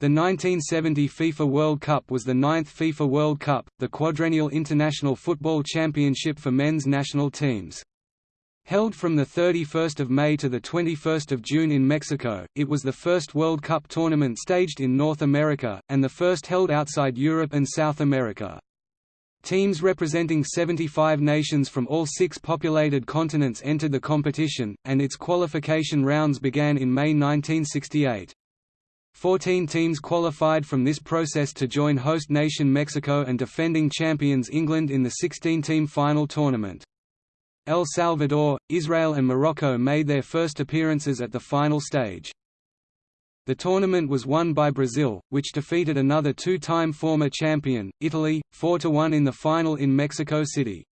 The 1970 FIFA World Cup was the ninth FIFA World Cup, the quadrennial international football championship for men's national teams. Held from 31 May to 21 June in Mexico, it was the first World Cup tournament staged in North America, and the first held outside Europe and South America. Teams representing 75 nations from all six populated continents entered the competition, and its qualification rounds began in May 1968. Fourteen teams qualified from this process to join host nation Mexico and defending champions England in the 16-team final tournament. El Salvador, Israel and Morocco made their first appearances at the final stage. The tournament was won by Brazil, which defeated another two-time former champion, Italy, 4–1 in the final in Mexico City.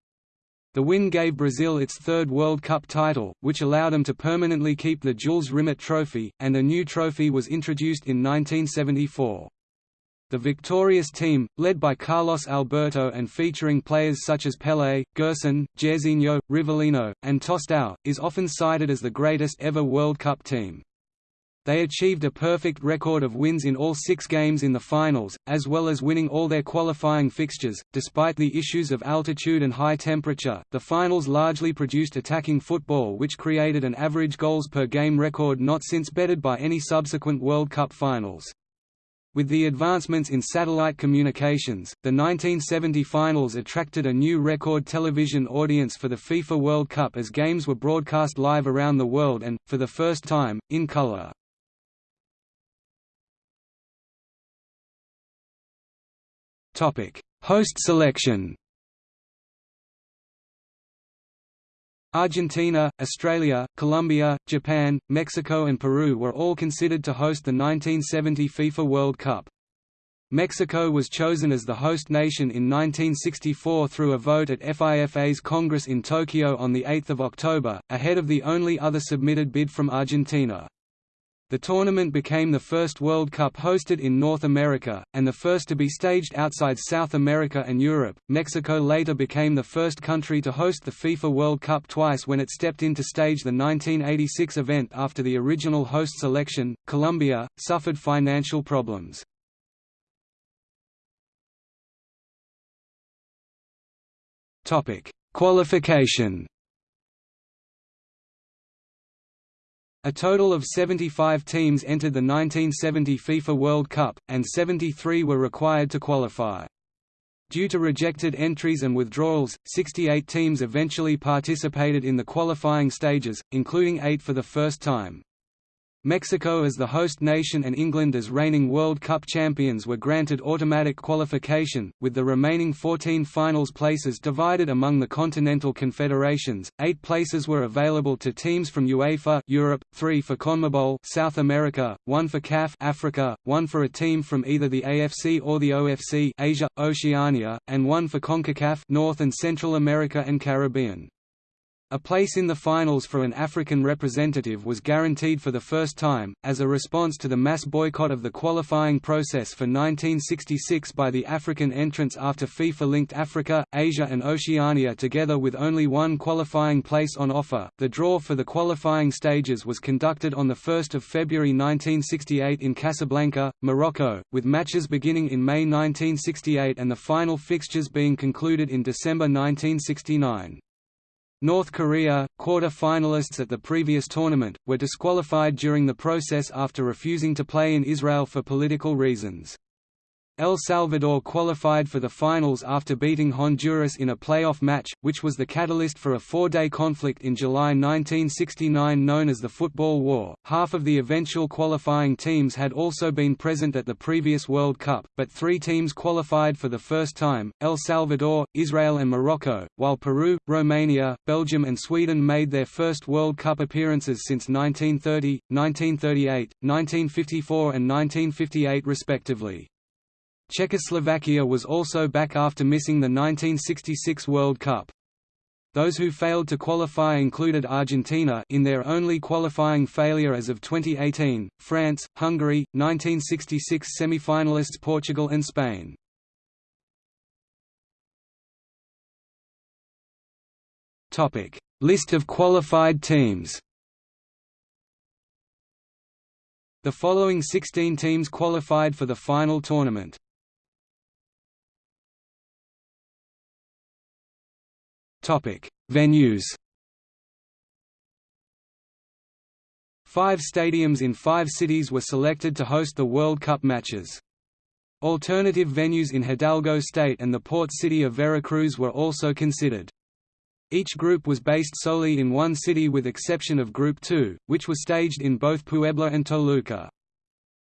The win gave Brazil its third World Cup title, which allowed them to permanently keep the Jules Rimet Trophy, and a new trophy was introduced in 1974. The victorious team, led by Carlos Alberto and featuring players such as Pelé, Gerson, Jairzinho, Rivellino, and Tostão, is often cited as the greatest ever World Cup team. They achieved a perfect record of wins in all six games in the finals, as well as winning all their qualifying fixtures. Despite the issues of altitude and high temperature, the finals largely produced attacking football, which created an average goals per game record not since bettered by any subsequent World Cup finals. With the advancements in satellite communications, the 1970 finals attracted a new record television audience for the FIFA World Cup as games were broadcast live around the world and, for the first time, in color. Host selection. Argentina, Australia, Colombia, Japan, Mexico and Peru were all considered to host the 1970 FIFA World Cup. Mexico was chosen as the host nation in 1964 through a vote at FIFA's Congress in Tokyo on 8 October, ahead of the only other submitted bid from Argentina. The tournament became the first World Cup hosted in North America, and the first to be staged outside South America and Europe. Mexico later became the first country to host the FIFA World Cup twice when it stepped in to stage the 1986 event after the original host selection, Colombia, suffered financial problems. Qualification A total of 75 teams entered the 1970 FIFA World Cup, and 73 were required to qualify. Due to rejected entries and withdrawals, 68 teams eventually participated in the qualifying stages, including eight for the first time. Mexico as the host nation and England as reigning World Cup champions were granted automatic qualification, with the remaining 14 finals places divided among the continental confederations. Eight places were available to teams from UEFA Europe, three for CONMEBOL South America, one for CAF Africa, one for a team from either the AFC or the OFC Asia, Oceania, and one for CONCACAF North and Central America and Caribbean. A place in the finals for an African representative was guaranteed for the first time, as a response to the mass boycott of the qualifying process for 1966 by the African entrants after FIFA linked Africa, Asia and Oceania together with only one qualifying place on offer. The draw for the qualifying stages was conducted on 1 February 1968 in Casablanca, Morocco, with matches beginning in May 1968 and the final fixtures being concluded in December 1969. North Korea, quarter-finalists at the previous tournament, were disqualified during the process after refusing to play in Israel for political reasons. El Salvador qualified for the finals after beating Honduras in a playoff match, which was the catalyst for a four-day conflict in July 1969 known as the Football War. Half of the eventual qualifying teams had also been present at the previous World Cup, but three teams qualified for the first time, El Salvador, Israel and Morocco, while Peru, Romania, Belgium and Sweden made their first World Cup appearances since 1930, 1938, 1954 and 1958 respectively. Czechoslovakia was also back after missing the 1966 World Cup. Those who failed to qualify included Argentina in their only qualifying failure as of 2018, France, Hungary, 1966 semi-finalists Portugal and Spain. Topic: List of qualified teams. The following 16 teams qualified for the final tournament. Venues. Five stadiums in five cities were selected to host the World Cup matches. Alternative venues in Hidalgo State and the port city of Veracruz were also considered. Each group was based solely in one city with exception of Group 2, which was staged in both Puebla and Toluca.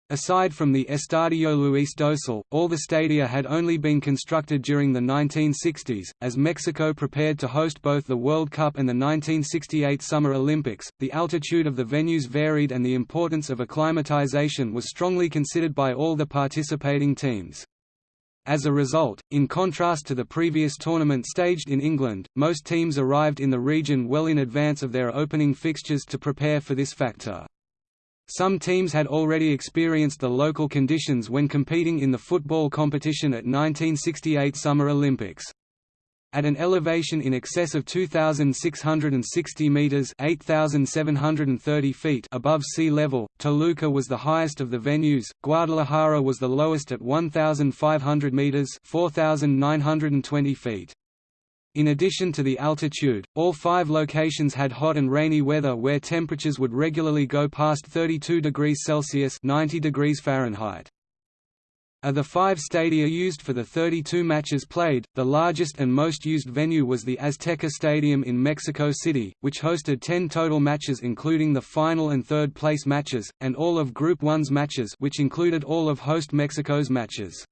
Aside from the Estadio Luis Dosal, all the stadia had only been constructed during the 1960s. As Mexico prepared to host both the World Cup and the 1968 Summer Olympics, the altitude of the venues varied and the importance of acclimatization was strongly considered by all the participating teams. As a result, in contrast to the previous tournament staged in England, most teams arrived in the region well in advance of their opening fixtures to prepare for this factor. Some teams had already experienced the local conditions when competing in the football competition at 1968 Summer Olympics. At an elevation in excess of 2,660 metres 8,730 feet above sea level, Toluca was the highest of the venues, Guadalajara was the lowest at 1,500 metres 4,920 feet. In addition to the altitude, all five locations had hot and rainy weather where temperatures would regularly go past 32 degrees Celsius 90 degrees Fahrenheit. Of the five stadia used for the 32 matches played, the largest and most used venue was the Azteca Stadium in Mexico City, which hosted 10 total matches including the final and third place matches, and all of Group 1's matches which included all of host Mexico's matches.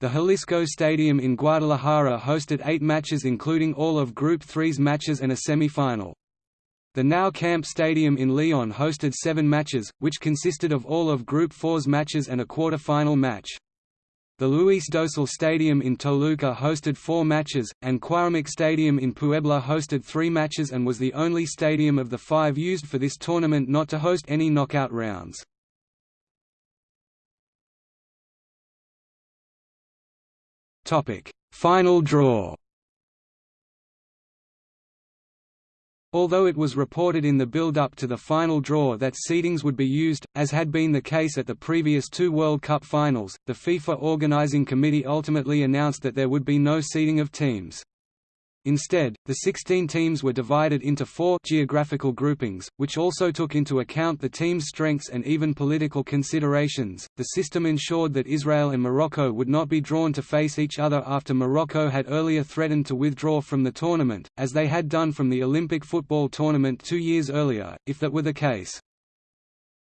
The Jalisco Stadium in Guadalajara hosted eight matches including all of Group 3's matches and a semi-final. The Nou Camp Stadium in Leon hosted seven matches, which consisted of all of Group 4's matches and a quarter-final match. The Luis Dosal Stadium in Toluca hosted four matches, and Cuauhtémoc Stadium in Puebla hosted three matches and was the only stadium of the five used for this tournament not to host any knockout rounds. Topic: Final draw. Although it was reported in the build-up to the final draw that seedings would be used, as had been the case at the previous two World Cup finals, the FIFA organizing committee ultimately announced that there would be no seeding of teams. Instead, the 16 teams were divided into four geographical groupings, which also took into account the team's strengths and even political considerations. The system ensured that Israel and Morocco would not be drawn to face each other after Morocco had earlier threatened to withdraw from the tournament, as they had done from the Olympic football tournament two years earlier, if that were the case.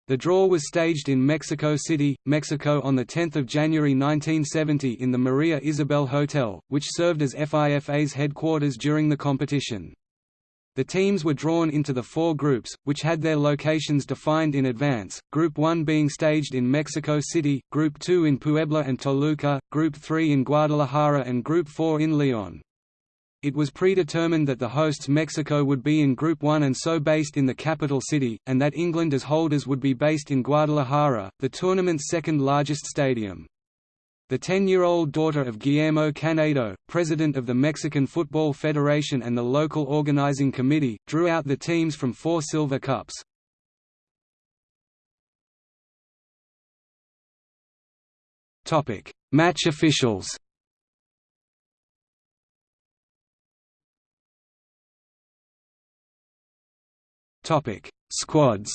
The draw was staged in Mexico City, Mexico on 10 January 1970 in the Maria Isabel Hotel, which served as FIFA's headquarters during the competition. The teams were drawn into the four groups, which had their locations defined in advance, Group 1 being staged in Mexico City, Group 2 in Puebla and Toluca, Group 3 in Guadalajara and Group 4 in Leon. It was predetermined that the hosts Mexico would be in Group 1 and so based in the capital city, and that England as holders would be based in Guadalajara, the tournament's second largest stadium. The 10-year-old daughter of Guillermo Canedo, president of the Mexican Football Federation and the local organizing committee, drew out the teams from four silver cups. Match officials Topic: Squads.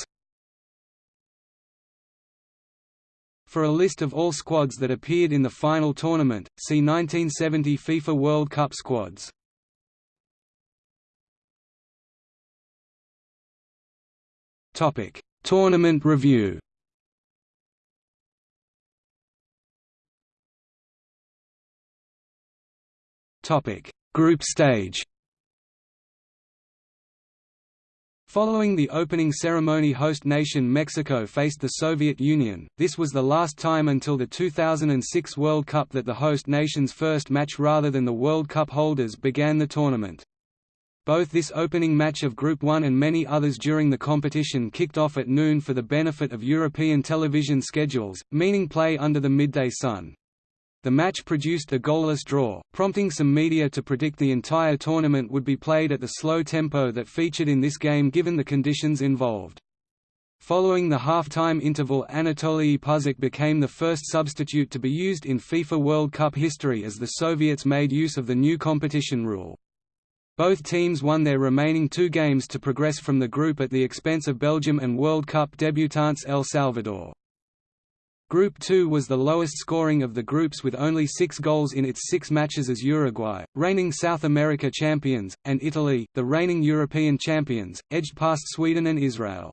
For a list of all squads that appeared in the final tournament, see 1970 FIFA World Cup squads. Topic: Tournament review. Topic: Group stage. Following the opening ceremony host nation Mexico faced the Soviet Union, this was the last time until the 2006 World Cup that the host nation's first match rather than the World Cup holders began the tournament. Both this opening match of Group 1 and many others during the competition kicked off at noon for the benefit of European television schedules, meaning play under the midday sun. The match produced a goalless draw, prompting some media to predict the entire tournament would be played at the slow tempo that featured in this game given the conditions involved. Following the half-time interval Anatoly Puzach became the first substitute to be used in FIFA World Cup history as the Soviets made use of the new competition rule. Both teams won their remaining two games to progress from the group at the expense of Belgium and World Cup debutants El Salvador. Group 2 was the lowest scoring of the groups with only six goals in its six matches as Uruguay, reigning South America champions, and Italy, the reigning European champions, edged past Sweden and Israel.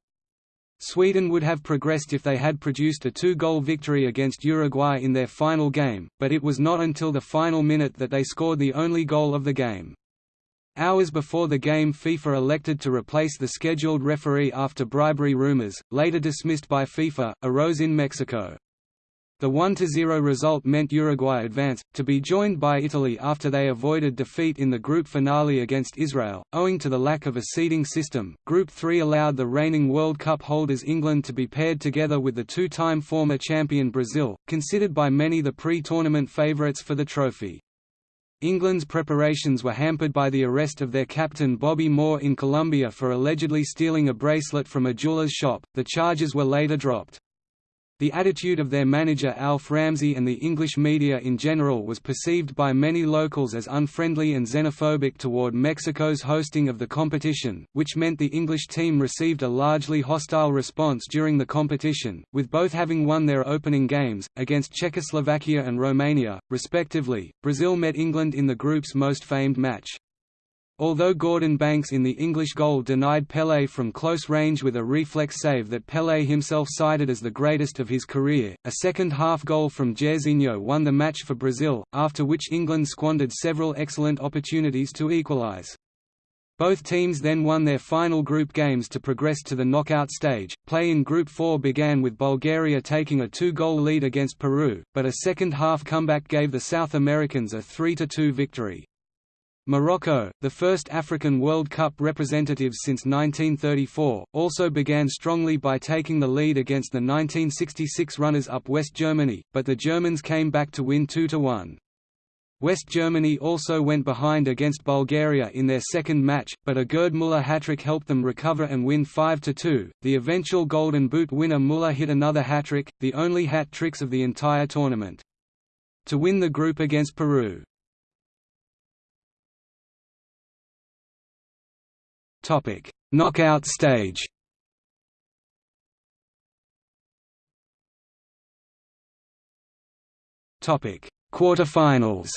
Sweden would have progressed if they had produced a two-goal victory against Uruguay in their final game, but it was not until the final minute that they scored the only goal of the game. Hours before the game FIFA elected to replace the scheduled referee after bribery rumors, later dismissed by FIFA, arose in Mexico. The 1–0 result meant Uruguay advance, to be joined by Italy after they avoided defeat in the group finale against Israel, owing to the lack of a seeding system. Group 3 allowed the reigning World Cup holders England to be paired together with the two-time former champion Brazil, considered by many the pre-tournament favourites for the trophy. England's preparations were hampered by the arrest of their captain Bobby Moore in Colombia for allegedly stealing a bracelet from a jeweller's shop. The charges were later dropped. The attitude of their manager Alf Ramsey and the English media in general was perceived by many locals as unfriendly and xenophobic toward Mexico's hosting of the competition, which meant the English team received a largely hostile response during the competition, with both having won their opening games, against Czechoslovakia and Romania, respectively. Brazil met England in the group's most famed match. Although Gordon Banks in the English goal denied Pelé from close range with a reflex save that Pelé himself cited as the greatest of his career, a second-half goal from Jairzinho won the match for Brazil, after which England squandered several excellent opportunities to equalise. Both teams then won their final group games to progress to the knockout stage. Play in Group 4 began with Bulgaria taking a two-goal lead against Peru, but a second-half comeback gave the South Americans a 3–2 victory. Morocco, the first African World Cup representatives since 1934, also began strongly by taking the lead against the 1966 runners-up West Germany, but the Germans came back to win 2–1. West Germany also went behind against Bulgaria in their second match, but a Gerd Müller hat-trick helped them recover and win 5–2. The eventual Golden Boot winner Müller hit another hat-trick, the only hat-tricks of the entire tournament. To win the group against Peru. Topic: Knockout stage. Topic: Quarterfinals.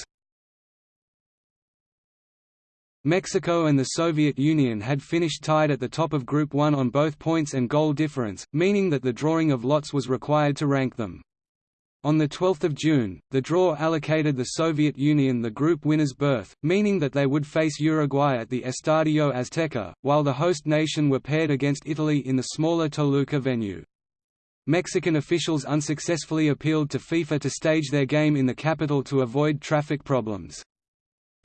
Mexico and the Soviet Union had finished tied at the top of Group 1 on both points and goal difference, meaning that the drawing of lots was required to rank them. On 12 June, the draw allocated the Soviet Union the group winner's berth, meaning that they would face Uruguay at the Estadio Azteca, while the host nation were paired against Italy in the smaller Toluca venue. Mexican officials unsuccessfully appealed to FIFA to stage their game in the capital to avoid traffic problems.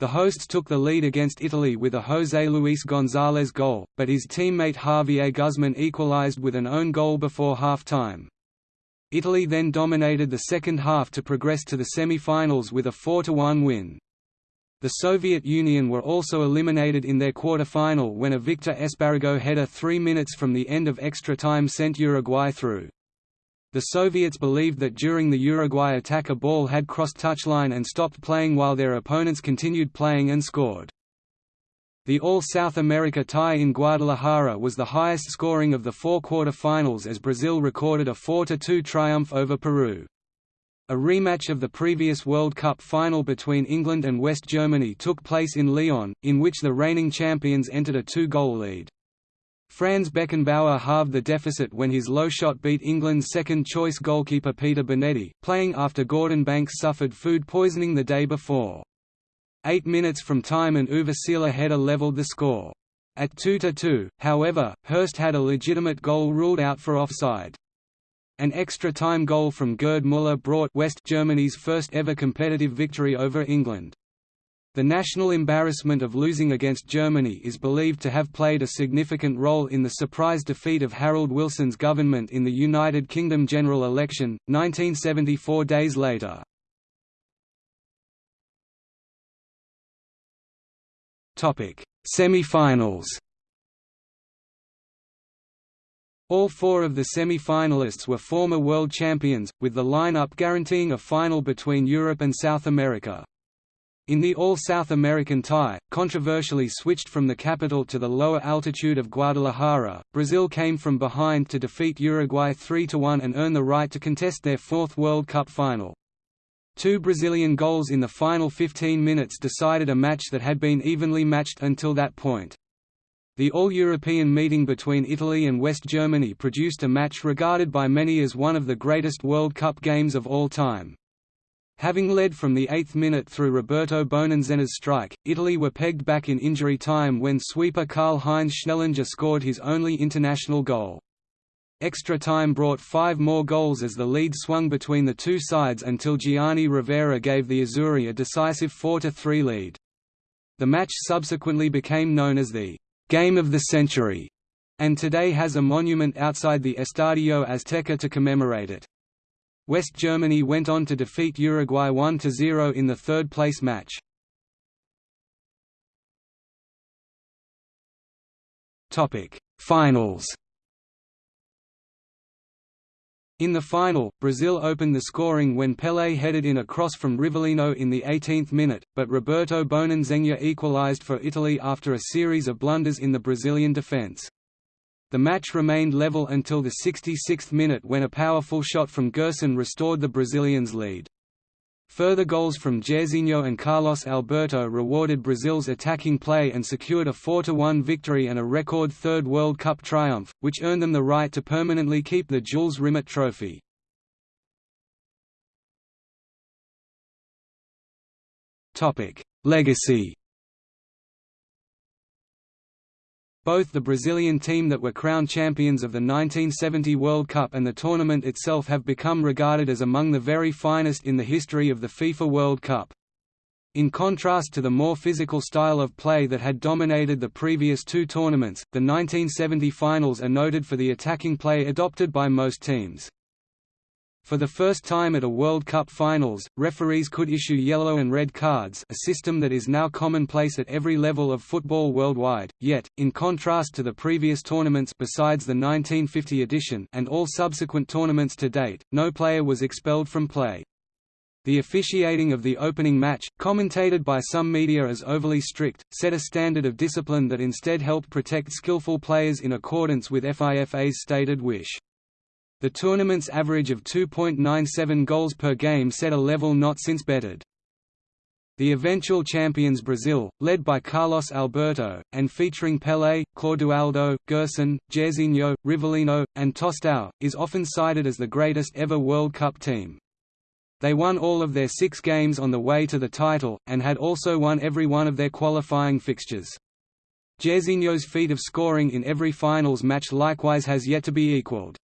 The hosts took the lead against Italy with a José Luis González goal, but his teammate Javier Guzmán equalized with an own goal before half-time. Italy then dominated the second half to progress to the semi-finals with a 4–1 win. The Soviet Union were also eliminated in their quarter-final when a Victor Espárrago header three minutes from the end of extra time sent Uruguay through. The Soviets believed that during the Uruguay attack a ball had crossed touchline and stopped playing while their opponents continued playing and scored. The All-South America tie in Guadalajara was the highest scoring of the four quarter-finals as Brazil recorded a 4–2 triumph over Peru. A rematch of the previous World Cup final between England and West Germany took place in Leon, in which the reigning champions entered a two-goal lead. Franz Beckenbauer halved the deficit when his low shot beat England's second-choice goalkeeper Peter Bonetti, playing after Gordon Banks suffered food poisoning the day before. Eight minutes from time and Uwe Seeler header levelled the score. At 2–2, however, Hurst had a legitimate goal ruled out for offside. An extra-time goal from Gerd Müller brought West Germany's first ever competitive victory over England. The national embarrassment of losing against Germany is believed to have played a significant role in the surprise defeat of Harold Wilson's government in the United Kingdom general election, 1974 days later. Topic: Semi-finals. All four of the semi-finalists were former world champions, with the lineup guaranteeing a final between Europe and South America. In the All-South American tie, controversially switched from the capital to the lower altitude of Guadalajara, Brazil came from behind to defeat Uruguay 3–1 and earn the right to contest their fourth World Cup final. Two Brazilian goals in the final 15 minutes decided a match that had been evenly matched until that point. The All-European meeting between Italy and West Germany produced a match regarded by many as one of the greatest World Cup games of all time. Having led from the eighth minute through Roberto Boninsegna's strike, Italy were pegged back in injury time when sweeper Karl-Heinz Schnellinger scored his only international goal. Extra time brought five more goals as the lead swung between the two sides until Gianni Rivera gave the Azzurri a decisive 4–3 lead. The match subsequently became known as the «Game of the Century» and today has a monument outside the Estadio Azteca to commemorate it. West Germany went on to defeat Uruguay 1–0 in the third-place match. Finals In the final, Brazil opened the scoring when Pelé headed in a cross from Rivellino in the 18th minute, but Roberto Boninsegna equalized for Italy after a series of blunders in the Brazilian defense. The match remained level until the 66th minute when a powerful shot from Gerson restored the Brazilians' lead. Further goals from Jairzinho and Carlos Alberto rewarded Brazil's attacking play and secured a 4–1 victory and a record third World Cup triumph, which earned them the right to permanently keep the Jules Rimet trophy. Legacy Both the Brazilian team that were crowned champions of the 1970 World Cup and the tournament itself have become regarded as among the very finest in the history of the FIFA World Cup. In contrast to the more physical style of play that had dominated the previous two tournaments, the 1970 finals are noted for the attacking play adopted by most teams. For the first time at a World Cup finals, referees could issue yellow and red cards a system that is now commonplace at every level of football worldwide, yet, in contrast to the previous tournaments besides the 1950 edition and all subsequent tournaments to date, no player was expelled from play. The officiating of the opening match, commentated by some media as overly strict, set a standard of discipline that instead helped protect skillful players in accordance with FIFA's stated wish. The tournament's average of 2.97 goals per game set a level not since bettered. The eventual champions Brazil, led by Carlos Alberto, and featuring Pelé, Clodoaldo, Gerson, Jairzinho, Rivellino, and Tostão, is often cited as the greatest ever World Cup team. They won all of their six games on the way to the title, and had also won every one of their qualifying fixtures. Jairzinho's feat of scoring in every finals match likewise has yet to be equalled.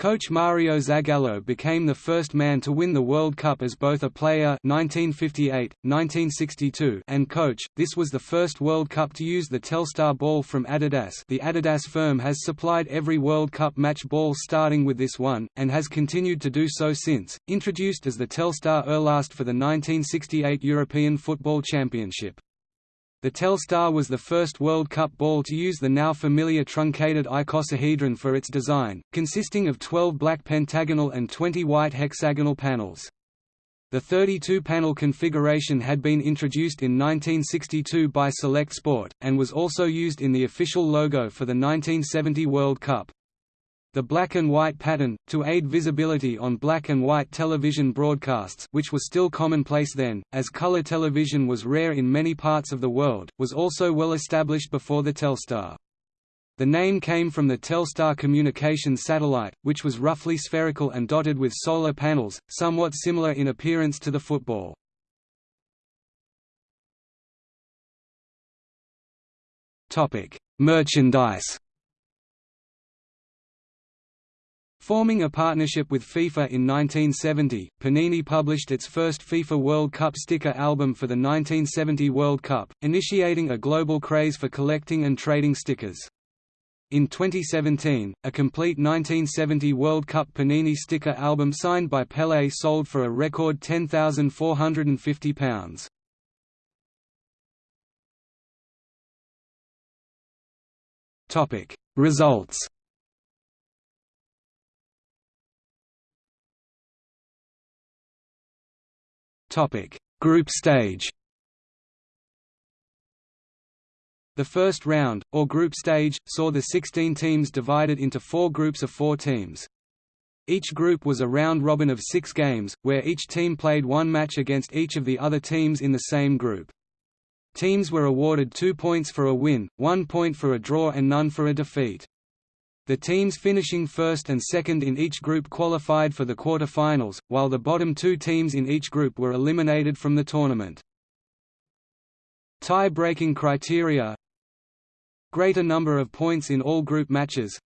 Coach Mario Zagallo became the first man to win the World Cup as both a player 1958, 1962 and coach. This was the first World Cup to use the Telstar ball from Adidas. The Adidas firm has supplied every World Cup match ball starting with this one and has continued to do so since. Introduced as the Telstar Elast for the 1968 European Football Championship. The Telstar was the first World Cup ball to use the now familiar truncated icosahedron for its design, consisting of 12 black pentagonal and 20 white hexagonal panels. The 32-panel configuration had been introduced in 1962 by Select Sport, and was also used in the official logo for the 1970 World Cup. The black and white pattern, to aid visibility on black and white television broadcasts which was still commonplace then, as color television was rare in many parts of the world, was also well established before the Telstar. The name came from the Telstar communications satellite, which was roughly spherical and dotted with solar panels, somewhat similar in appearance to the football. Merchandise Forming a partnership with FIFA in 1970, Panini published its first FIFA World Cup sticker album for the 1970 World Cup, initiating a global craze for collecting and trading stickers. In 2017, a complete 1970 World Cup Panini sticker album signed by Pelé sold for a record £10,450. Results Topic: Group stage. The first round, or group stage, saw the 16 teams divided into four groups of four teams. Each group was a round-robin of six games, where each team played one match against each of the other teams in the same group. Teams were awarded two points for a win, one point for a draw and none for a defeat. The teams finishing first and second in each group qualified for the quarter-finals, while the bottom two teams in each group were eliminated from the tournament. Tie-breaking criteria Greater number of points in all group matches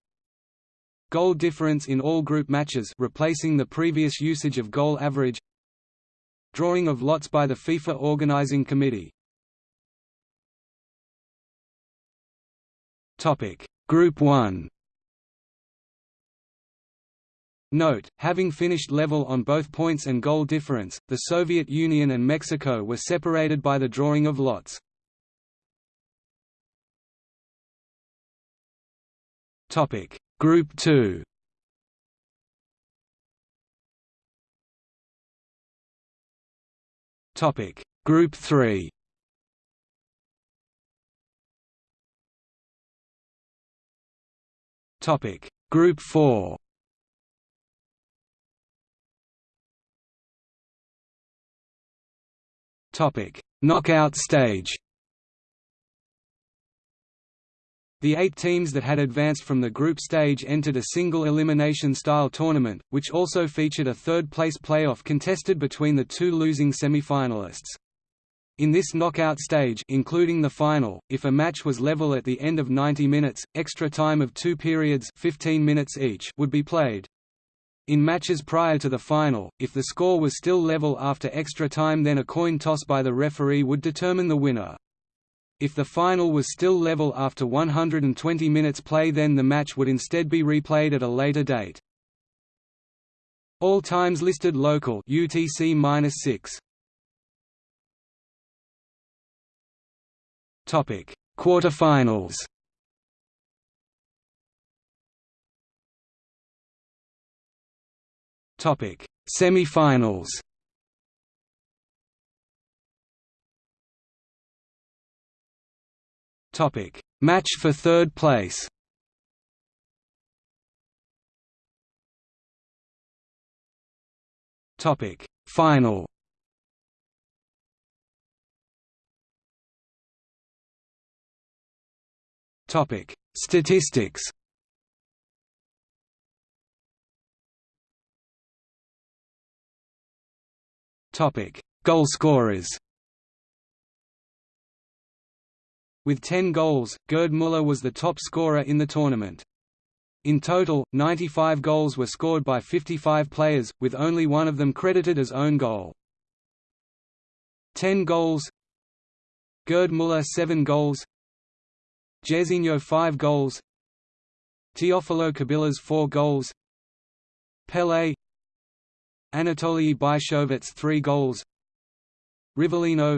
Goal difference in all group matches replacing the previous usage of goal average Drawing of lots by the FIFA Organizing Committee Group 1 Note, having finished level on both points and goal difference, the Soviet Union and Mexico were separated by the drawing of lots. Topic: Group 2. Topic: Group 3. Topic: Group 4. Topic: Knockout stage. The eight teams that had advanced from the group stage entered a single elimination-style tournament, which also featured a third-place playoff contested between the two losing semi-finalists. In this knockout stage including the final, if a match was level at the end of 90 minutes, extra time of two periods 15 minutes each would be played. In matches prior to the final, if the score was still level after extra time then a coin toss by the referee would determine the winner. If the final was still level after 120 minutes play then the match would instead be replayed at a later date. All times listed local UTC-6. Topic: Quarterfinals. Topic: Semifinals. Topic: Match for third place. Topic: Final. Topic: Statistics. Topic: Goal scorers. With 10 goals, Gerd Müller was the top scorer in the tournament. In total, 95 goals were scored by 55 players, with only one of them credited as own goal. 10 goals Gerd Müller 7 goals Jairzinho 5 goals Teofilo Cubillas 4 goals Pelé Anatoly Byshovets 3 goals. Rivellino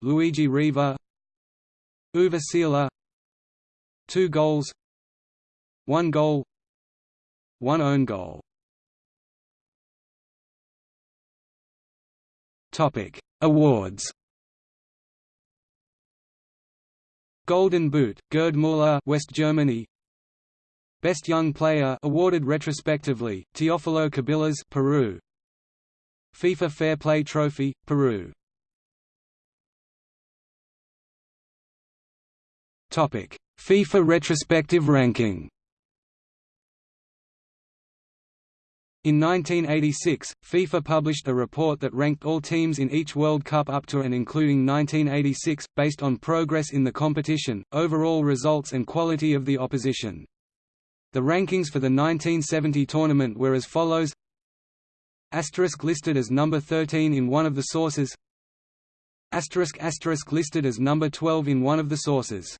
Luigi Riva. Seeler 2 goals. 1 goal. 1 own goal. Topic. Awards. Golden Boot Gerd Müller West Germany Best Young Player awarded retrospectively, Teofilo Cubillas Peru. FIFA Fair Play Trophy, Peru. FIFA retrospective ranking. In 1986, FIFA published a report that ranked all teams in each World Cup up to and including 1986, based on progress in the competition, overall results and quality of the opposition. The rankings for the 1970 tournament were as follows. Asterisk listed as number 13 in one of the sources. Asterisk asterisk listed as number 12 in one of the sources